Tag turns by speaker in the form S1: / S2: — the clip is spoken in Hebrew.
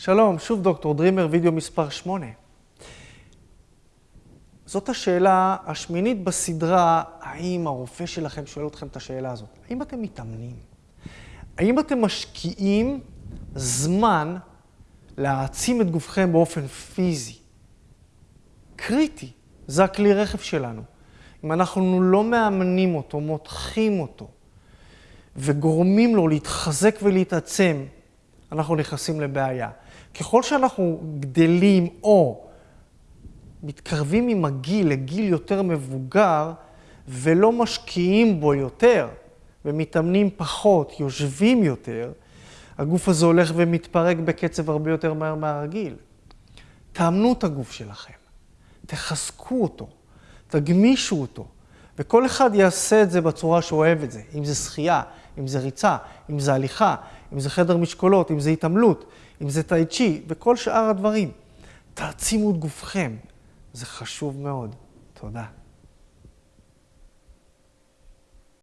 S1: שלום, שוב דוקטור דרימר, וידאו מספר 8. זאת השאלה השמינית בסדרה, האם הרופא שלכם שואל אתכם את השאלה הזאת? האם אתם מתאמנים? האם אתם משקיעים זמן להעצים את גופכם באופן פיזי? קריטי, זה הכלי רכב שלנו. אם אנחנו לא מאמנים אותו, מותחים אותו, וגורמים לו להתחזק ולהתעצם, אנחנו נכנסים לבעיה. ככל שאנחנו גדלים או מתקרבים עם הגיל לגיל יותר מבוגר ולא משקיעים בו יותר ומתאמנים פחות, יושבים יותר, הגוף הזה הולך ומתפרק בקצב הרבה יותר מהר מהרגיל. תאמנו את הגוף שלכם, תחזקו אותו, תגמישו אותו, וכל אחד יעשה את זה בצורה שהוא אוהב את זה, אם זה שחייה, אם זה ריצה, אם זה הליכה, אם זה חדר משקולות, אם זה התעמלות, אם זה טאי צ'י, וכל שאר הדברים. תעצימו את גופכם, זה חשוב מאוד. תודה.